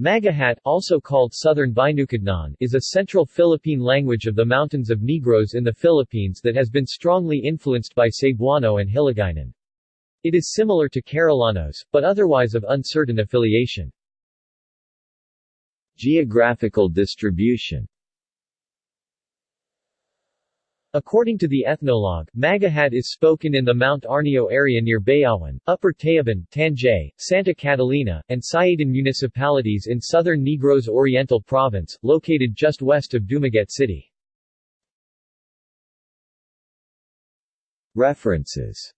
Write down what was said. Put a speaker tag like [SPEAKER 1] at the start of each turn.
[SPEAKER 1] Magahat also called Southern Binukidnon is a central Philippine language of the mountains of Negros in the Philippines that has been strongly influenced by Cebuano and Hiligaynon. It is similar to Karolanos, but otherwise of uncertain affiliation.
[SPEAKER 2] Geographical distribution
[SPEAKER 1] According to the ethnologue, Magahat is spoken in the Mount Arniyo area near Bayawan, Upper Tayaban, Tanjay, Santa Catalina, and Siaton municipalities in southern Negros Oriental Province, located just west of Dumaguete City.
[SPEAKER 2] References